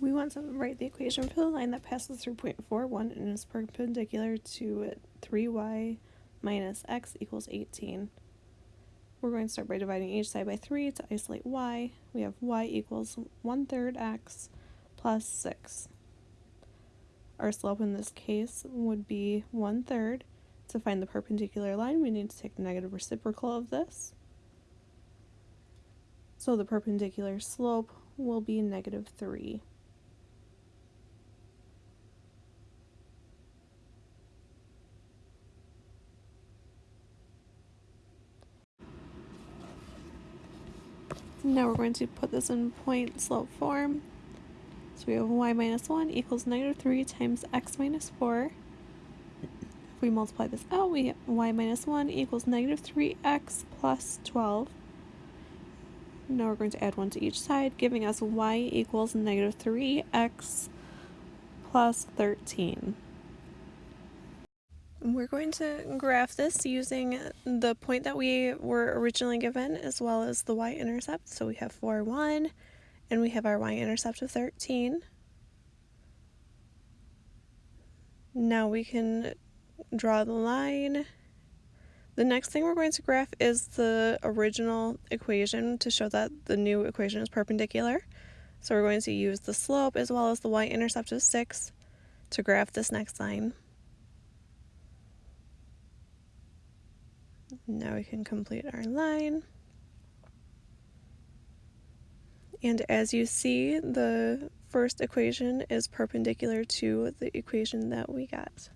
We want to write the equation for the line that passes through point four one and is perpendicular to 3y minus x equals 18. We're going to start by dividing each side by 3 to isolate y. We have y equals 1 third x plus 6. Our slope in this case would be 1 third. To find the perpendicular line, we need to take the negative reciprocal of this. So the perpendicular slope will be negative 3. Now we're going to put this in point slope form. So we have y minus 1 equals negative 3 times x minus 4. If we multiply this out, we get y minus 1 equals negative 3x plus 12. Now we're going to add 1 to each side, giving us y equals negative 3x plus 13. We're going to graph this using the point that we were originally given as well as the y-intercept. So we have 4, 1, and we have our y-intercept of 13. Now we can draw the line. The next thing we're going to graph is the original equation to show that the new equation is perpendicular. So we're going to use the slope as well as the y-intercept of 6 to graph this next line. Now we can complete our line. And as you see, the first equation is perpendicular to the equation that we got.